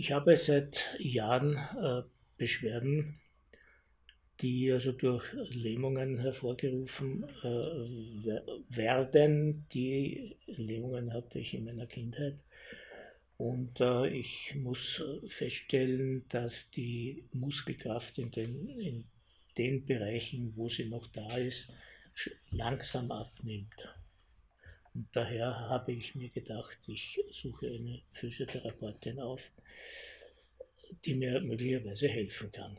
Ich habe seit Jahren äh, Beschwerden, die also durch Lähmungen hervorgerufen äh, werden. Die Lähmungen hatte ich in meiner Kindheit. Und äh, ich muss feststellen, dass die Muskelkraft in den, in den Bereichen, wo sie noch da ist, langsam abnimmt. Und daher habe ich mir gedacht, ich suche eine Physiotherapeutin auf, die mir möglicherweise helfen kann.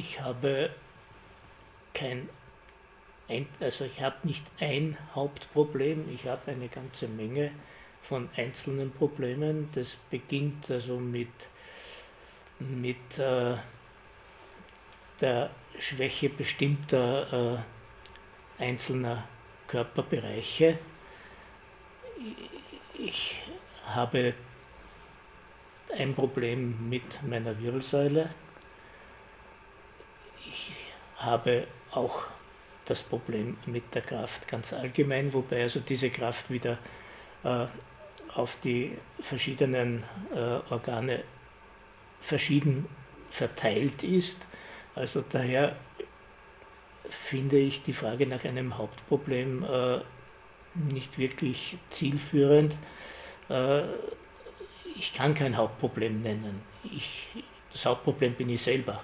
Ich habe kein, also ich habe nicht ein Hauptproblem, ich habe eine ganze Menge von einzelnen Problemen. Das beginnt also mit, mit äh, der Schwäche bestimmter äh, einzelner Körperbereiche. Ich habe ein Problem mit meiner Wirbelsäule ich habe auch das Problem mit der Kraft ganz allgemein, wobei also diese Kraft wieder äh, auf die verschiedenen äh, Organe verschieden verteilt ist. Also daher finde ich die Frage nach einem Hauptproblem äh, nicht wirklich zielführend. Äh, ich kann kein Hauptproblem nennen. Ich, das Hauptproblem bin ich selber.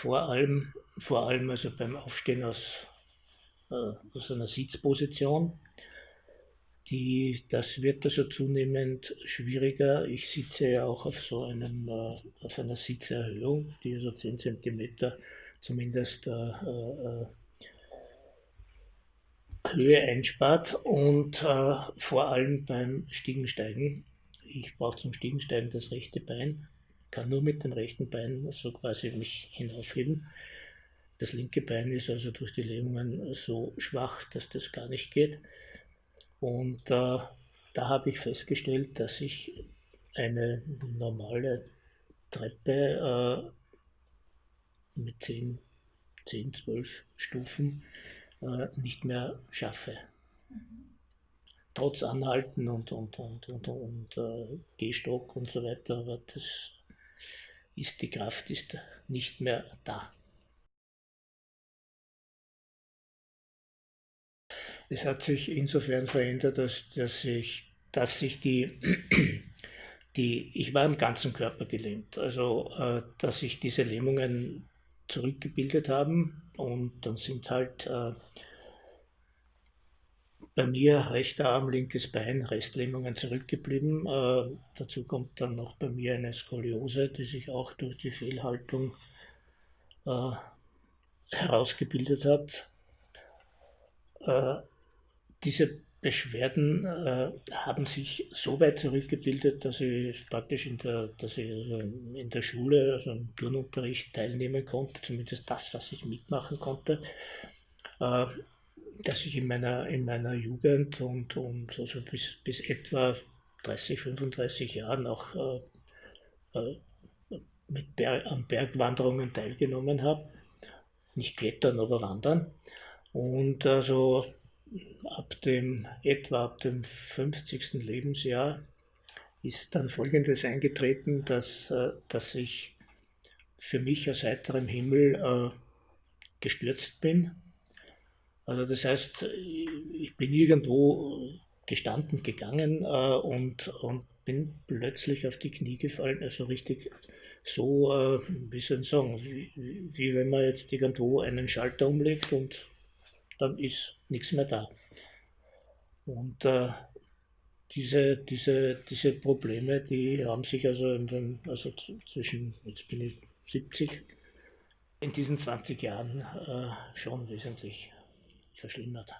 Vor allem, vor allem also beim Aufstehen aus, äh, aus einer Sitzposition. Die, das wird also zunehmend schwieriger. Ich sitze ja auch auf so einem, äh, auf einer Sitzerhöhung, die so 10 cm zumindest äh, äh, Höhe einspart und äh, vor allem beim Stiegensteigen. Ich brauche zum Stiegensteigen das rechte Bein kann nur mit dem rechten Bein so quasi mich hinaufheben. Das linke Bein ist also durch die Lähmungen so schwach, dass das gar nicht geht. Und äh, da habe ich festgestellt, dass ich eine normale Treppe äh, mit 10, 10, 12 Stufen äh, nicht mehr schaffe. trotz Anhalten und, und, und, und, und äh, Gehstock und so weiter, aber das ist, die Kraft ist nicht mehr da. Es hat sich insofern verändert, dass, dass, ich, dass sich die, die, ich war im ganzen Körper gelähmt, also äh, dass sich diese Lähmungen zurückgebildet haben und dann sind halt äh, bei mir rechter Arm, linkes Bein, Restlähmungen zurückgeblieben. Äh, dazu kommt dann noch bei mir eine Skoliose, die sich auch durch die Fehlhaltung äh, herausgebildet hat. Äh, diese Beschwerden äh, haben sich so weit zurückgebildet, dass ich praktisch in der, dass ich also in der Schule, also im Turnunterricht teilnehmen konnte, zumindest das, was ich mitmachen konnte. Dass ich in meiner, in meiner Jugend und, und also bis, bis etwa 30, 35 Jahren auch äh, äh, mit Ber an Bergwanderungen teilgenommen habe. Nicht klettern, aber wandern. Und also ab dem, etwa ab dem 50. Lebensjahr ist dann Folgendes eingetreten, dass, äh, dass ich für mich aus heiterem Himmel äh, gestürzt bin also das heißt, ich bin irgendwo gestanden gegangen äh, und, und bin plötzlich auf die Knie gefallen, also richtig so, äh, wie soll ich sagen, wie, wie wenn man jetzt irgendwo einen Schalter umlegt und dann ist nichts mehr da. Und äh, diese, diese, diese Probleme, die haben sich also, in den, also zwischen, jetzt bin ich 70, in diesen 20 Jahren äh, schon wesentlich verschlimmert.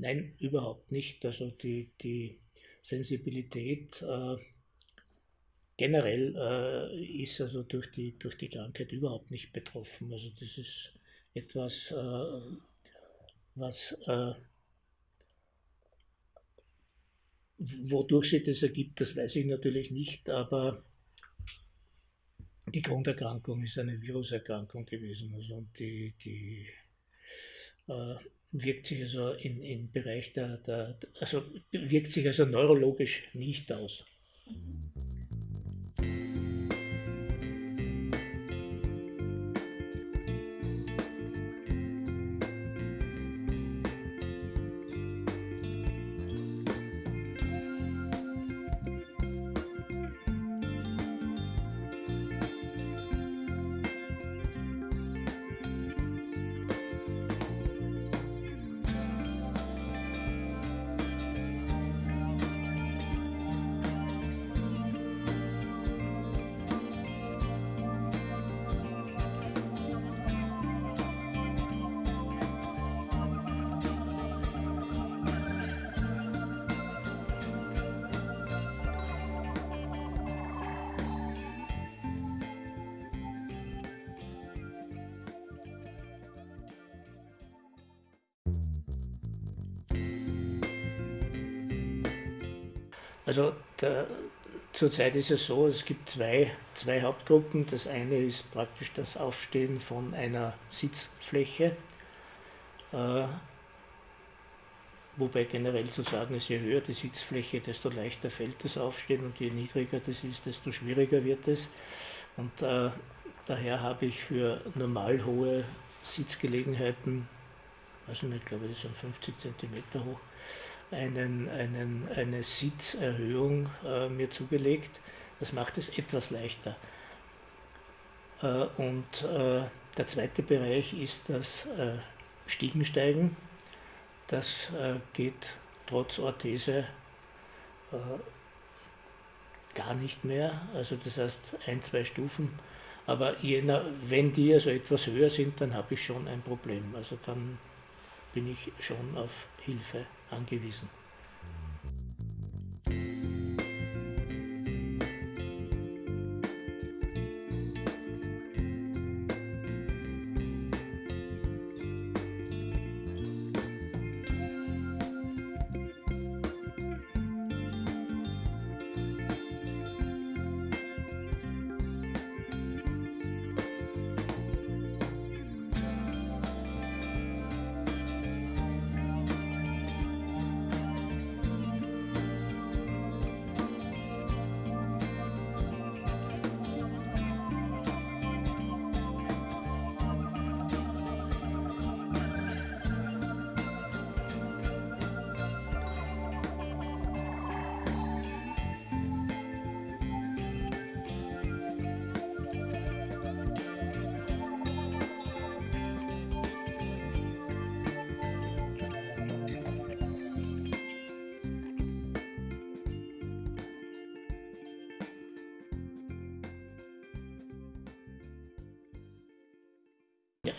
Nein, überhaupt nicht. Also die, die Sensibilität äh, generell äh, ist also durch die, durch die Krankheit überhaupt nicht betroffen. Also das ist etwas, äh, was äh, wodurch sich das ergibt, das weiß ich natürlich nicht, aber die Grunderkrankung ist eine Viruserkrankung gewesen. Also und die, die äh, wirkt sich also im, im Bereich der, der, also wirkt sich also neurologisch nicht aus. Also der, zurzeit ist es so, es gibt zwei, zwei Hauptgruppen. Das eine ist praktisch das Aufstehen von einer Sitzfläche, äh, wobei generell zu sagen ist, je höher die Sitzfläche, desto leichter fällt das Aufstehen und je niedriger das ist, desto schwieriger wird es. Und äh, daher habe ich für normal hohe Sitzgelegenheiten, also ich glaube, das sind 50 cm hoch, einen, einen, eine Sitzerhöhung äh, mir zugelegt. Das macht es etwas leichter. Äh, und äh, der zweite Bereich ist das äh, Stiegensteigen. Das äh, geht trotz Orthese äh, gar nicht mehr. Also das heißt ein, zwei Stufen. Aber jener, wenn die also etwas höher sind, dann habe ich schon ein Problem. Also dann bin ich schon auf Hilfe angewiesen.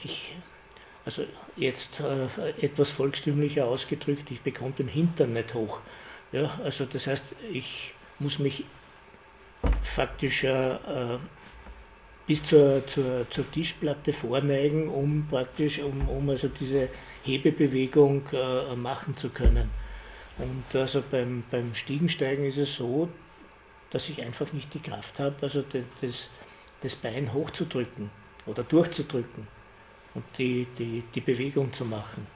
Ich, also jetzt äh, etwas volkstümlicher ausgedrückt, ich bekomme den Hintern nicht hoch. Ja, also das heißt, ich muss mich faktisch äh, bis zur, zur, zur, Tischplatte vorneigen, um praktisch, um, um also diese Hebebewegung äh, machen zu können. Und also beim, beim Stiegensteigen ist es so, dass ich einfach nicht die Kraft habe, also das, das Bein hochzudrücken oder durchzudrücken und die, die, die Bewegung zu machen.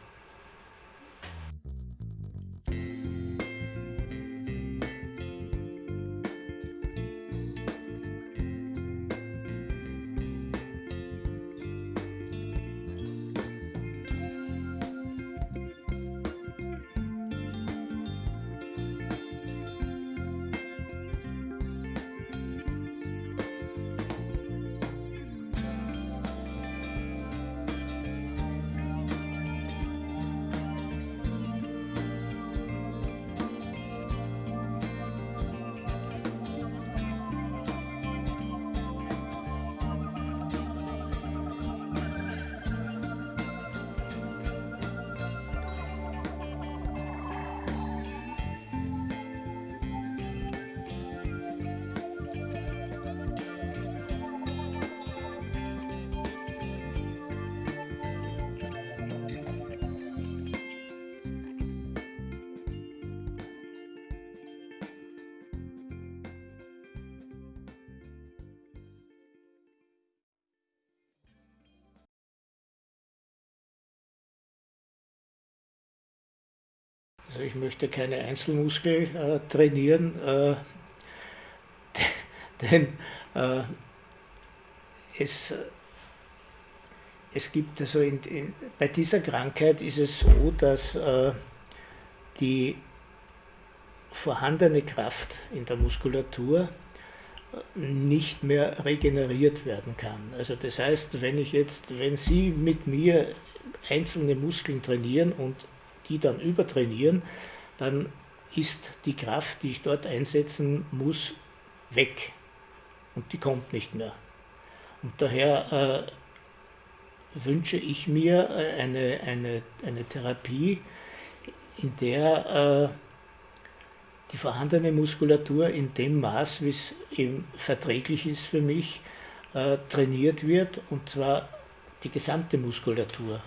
Also ich möchte keine Einzelmuskel äh, trainieren, äh, denn äh, es, es gibt also in, in, bei dieser Krankheit ist es so, dass äh, die vorhandene Kraft in der Muskulatur nicht mehr regeneriert werden kann. Also das heißt, wenn ich jetzt, wenn Sie mit mir einzelne Muskeln trainieren und die dann übertrainieren, dann ist die Kraft, die ich dort einsetzen muss, weg und die kommt nicht mehr. Und daher äh, wünsche ich mir äh, eine, eine, eine Therapie, in der äh, die vorhandene Muskulatur in dem Maß, wie es eben verträglich ist für mich, äh, trainiert wird und zwar die gesamte Muskulatur.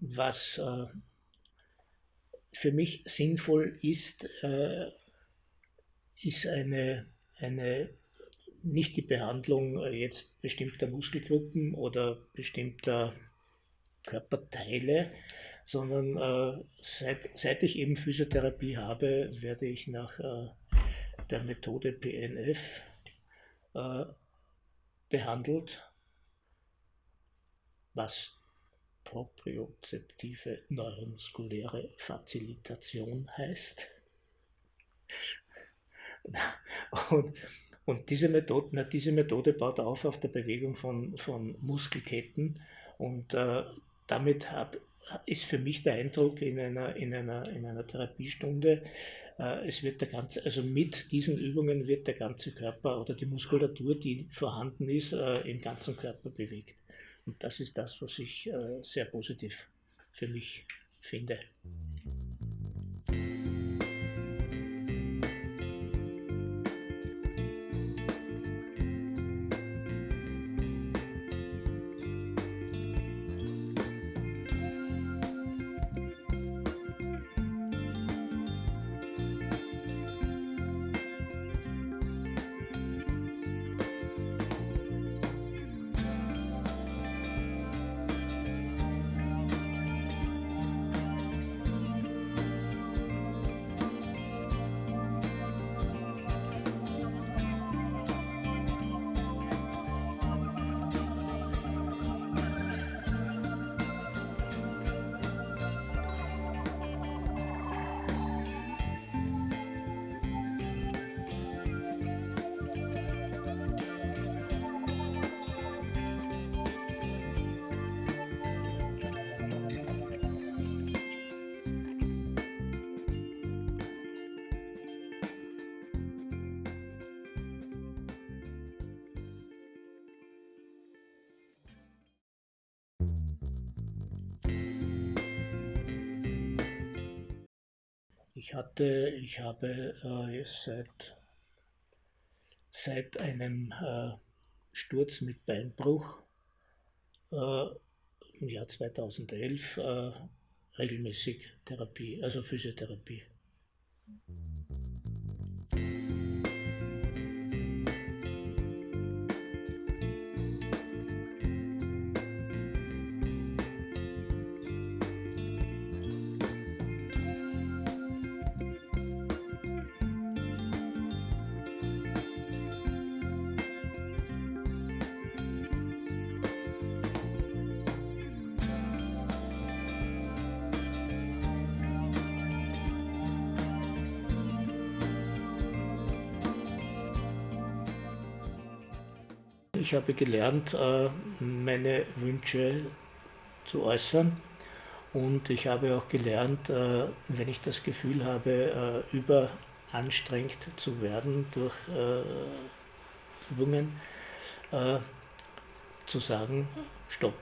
Was äh, für mich sinnvoll ist, äh, ist eine, eine nicht die Behandlung jetzt bestimmter Muskelgruppen oder bestimmter Körperteile, sondern äh, seit, seit ich eben Physiotherapie habe, werde ich nach äh, der Methode PNF äh, behandelt, was propriozeptive neuromuskuläre Facilitation heißt. Und, und diese, Methode, na, diese Methode baut auf auf der Bewegung von, von Muskelketten und äh, damit hab, ist für mich der Eindruck in einer, in einer, in einer Therapiestunde, äh, es wird der ganze, also mit diesen Übungen wird der ganze Körper oder die Muskulatur, die vorhanden ist, äh, im ganzen Körper bewegt. Und das ist das, was ich äh, sehr positiv für mich finde. Ich hatte, ich habe äh, seit, seit einem äh, Sturz mit Beinbruch äh, im Jahr 2011 äh, regelmäßig Therapie, also Physiotherapie. Ich habe gelernt, äh, meine Wünsche zu äußern und ich habe auch gelernt, äh, wenn ich das Gefühl habe, äh, überanstrengt zu werden durch Übungen, zu sagen, stopp.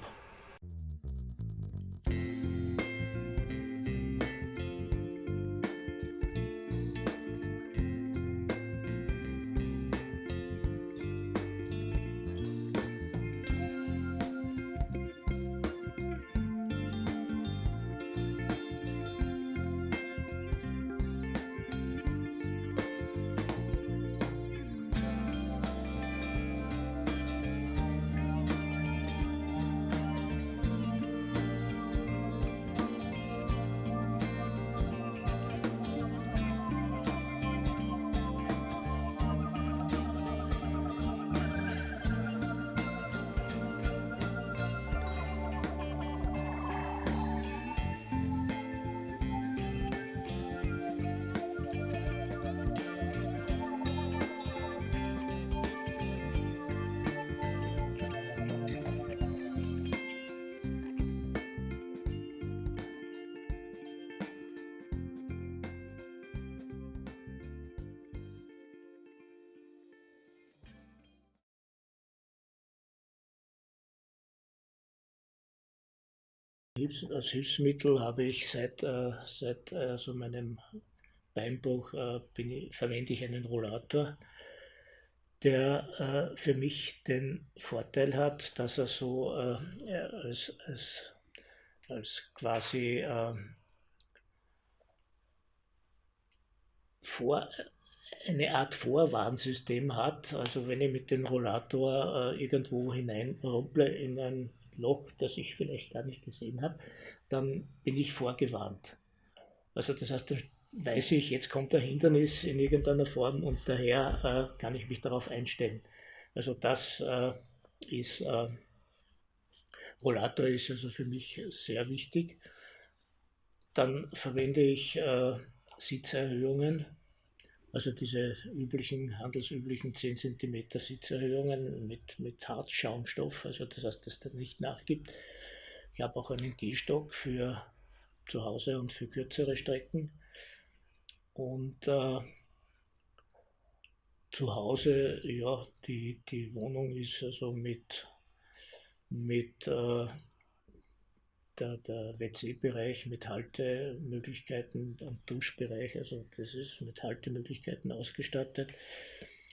Als Hilfsmittel habe ich seit, äh, seit also meinem Beinbruch äh, ich, verwende ich einen Rollator, der äh, für mich den Vorteil hat, dass er so äh, als, als als quasi äh, vor, eine Art Vorwarnsystem hat. Also wenn ich mit dem Rollator äh, irgendwo hineinrumple in ein Loch, das ich vielleicht gar nicht gesehen habe, dann bin ich vorgewarnt. Also das heißt, dann weiß ich, jetzt kommt ein Hindernis in irgendeiner Form und daher äh, kann ich mich darauf einstellen. Also das äh, ist, äh, Rollator ist also für mich sehr wichtig. Dann verwende ich äh, Sitzerhöhungen, also diese üblichen, handelsüblichen 10 cm Sitzerhöhungen mit, mit Hartschaumstoff, also das heißt, dass der nicht nachgibt. Ich habe auch einen Gehstock für zu Hause und für kürzere Strecken. Und äh, zu Hause, ja, die, die Wohnung ist also mit, mit äh, der, der WC-Bereich mit Haltemöglichkeiten am Duschbereich, also das ist mit Haltemöglichkeiten ausgestattet.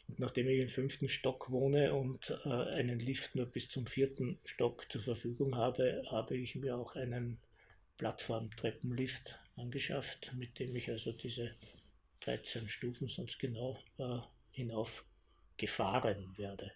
Und nachdem ich im fünften Stock wohne und äh, einen Lift nur bis zum vierten Stock zur Verfügung habe, habe ich mir auch einen Plattform-Treppenlift angeschafft, mit dem ich also diese 13 Stufen sonst genau äh, hinauf gefahren werde.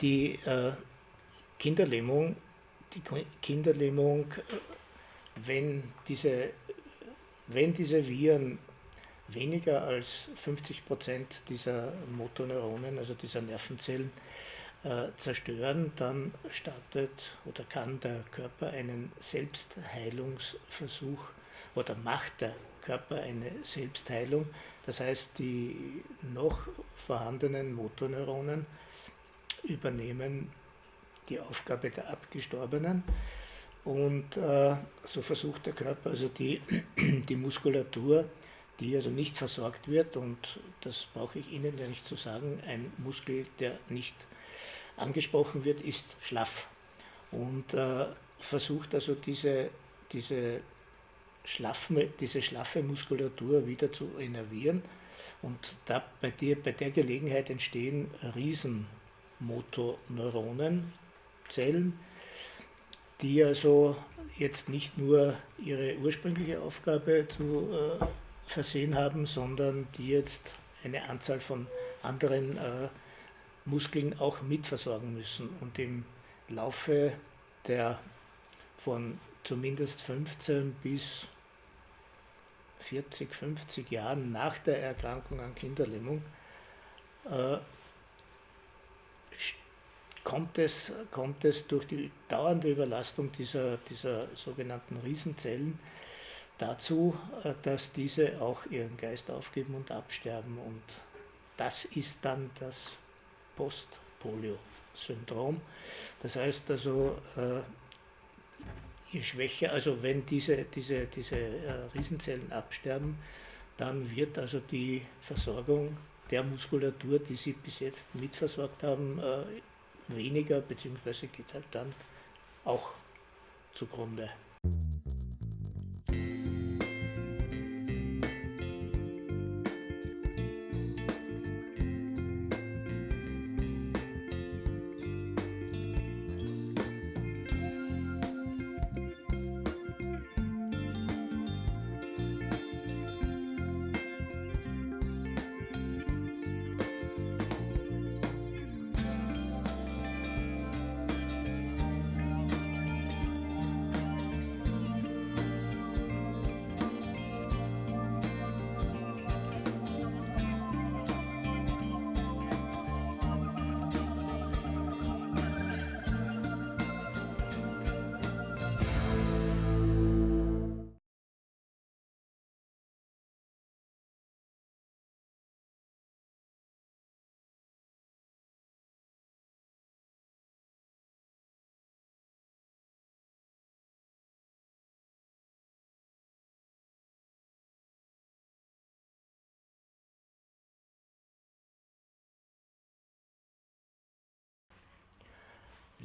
Die äh, Kinderlähmung, die Kinderlähmung, wenn diese, wenn diese Viren weniger als 50 Prozent dieser Motoneuronen, also dieser Nervenzellen, äh, zerstören, dann startet oder kann der Körper einen Selbstheilungsversuch oder macht der Körper eine Selbstheilung. Das heißt, die noch vorhandenen Motorneuronen übernehmen die Aufgabe der Abgestorbenen. Und äh, so versucht der Körper also die, die Muskulatur, die also nicht versorgt wird, und das brauche ich Ihnen ja nicht zu sagen, ein Muskel, der nicht angesprochen wird, ist schlaff. Und äh, versucht also diese, diese, schlaffe, diese schlaffe Muskulatur wieder zu innervieren. Und da, bei, der, bei der Gelegenheit entstehen Riesenmotoneuronen, Zellen, die also jetzt nicht nur ihre ursprüngliche Aufgabe zu äh, versehen haben, sondern die jetzt eine Anzahl von anderen äh, Muskeln auch mitversorgen müssen. Und im Laufe der von zumindest 15 bis 40, 50 Jahren nach der Erkrankung an Kinderlähmung äh, kommt, es, kommt es durch die dauernde Überlastung dieser, dieser sogenannten Riesenzellen dazu, äh, dass diese auch ihren Geist aufgeben und absterben. Und das ist dann das Post-Polio-Syndrom. Das heißt also, äh, je schwächer, also wenn diese, diese, diese äh, Riesenzellen absterben, dann wird also die Versorgung der Muskulatur, die sie bis jetzt mitversorgt haben, weniger, beziehungsweise geht halt dann auch zugrunde.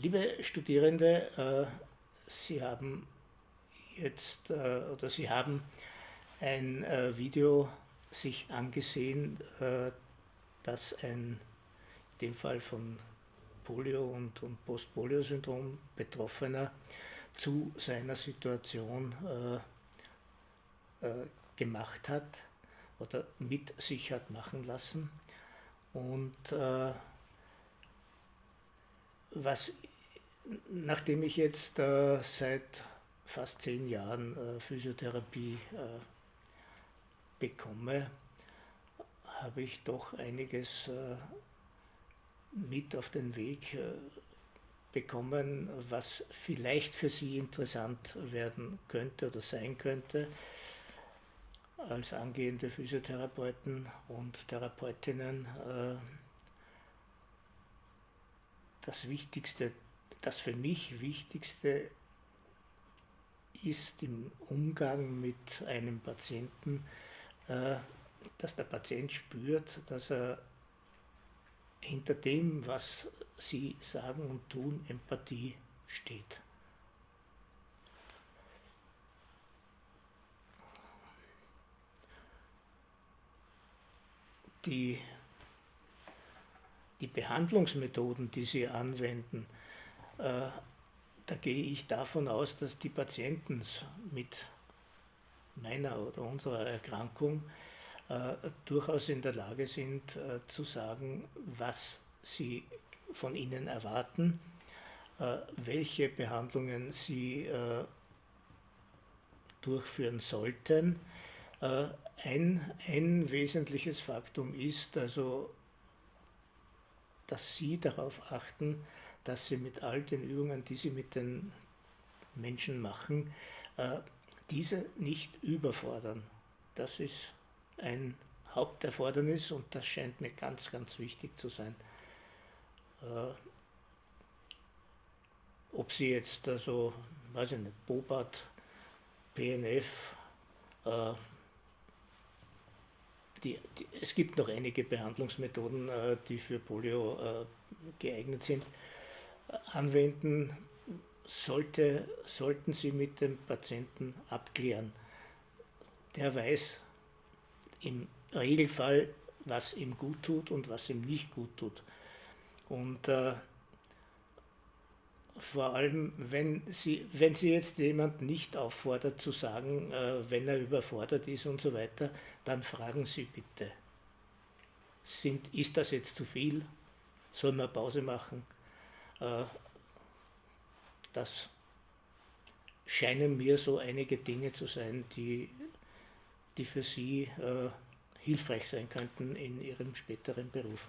Liebe Studierende, äh, Sie haben jetzt äh, oder Sie haben ein äh, Video sich angesehen, das ein, in dem Fall von Polio und, und Post-Polio-Syndrom Betroffener zu seiner Situation gemacht hat oder mit sich hat machen lassen. Und was, nachdem ich jetzt äh, seit fast zehn Jahren äh, Physiotherapie äh, bekomme, habe ich doch einiges äh, mit auf den Weg äh, bekommen, was vielleicht für Sie interessant werden könnte oder sein könnte. Als angehende Physiotherapeuten und Therapeutinnen äh, das Wichtigste, das für mich Wichtigste ist im Umgang mit einem Patienten, äh, dass der Patient spürt, dass er hinter dem, was sie sagen und tun, Empathie steht. Die die Behandlungsmethoden, die sie anwenden, da gehe ich davon aus, dass die Patienten mit meiner oder unserer Erkrankung äh, durchaus in der Lage sind äh, zu sagen, was sie von Ihnen erwarten, äh, welche Behandlungen Sie äh, durchführen sollten. Äh, ein, ein wesentliches Faktum ist also, dass Sie darauf achten, dass Sie mit all den Übungen, die Sie mit den Menschen machen, diese nicht überfordern. Das ist ein Haupterfordernis und das scheint mir ganz, ganz wichtig zu sein. Äh, ob Sie jetzt also, weiß ich nicht, Bobat, PNF, äh, die, die, es gibt noch einige Behandlungsmethoden, äh, die für Polio äh, geeignet sind, äh, anwenden, sollte, sollten Sie mit dem Patienten abklären. Der weiß im Regelfall, was ihm gut tut und was ihm nicht gut tut. Und äh, vor allem, wenn Sie, wenn Sie jetzt jemand nicht auffordert zu sagen, äh, wenn er überfordert ist und so weiter, dann fragen Sie bitte, sind, ist das jetzt zu viel? Sollen wir Pause machen? Äh, das scheinen mir so einige Dinge zu sein, die, die für Sie äh, hilfreich sein könnten in Ihrem späteren Beruf.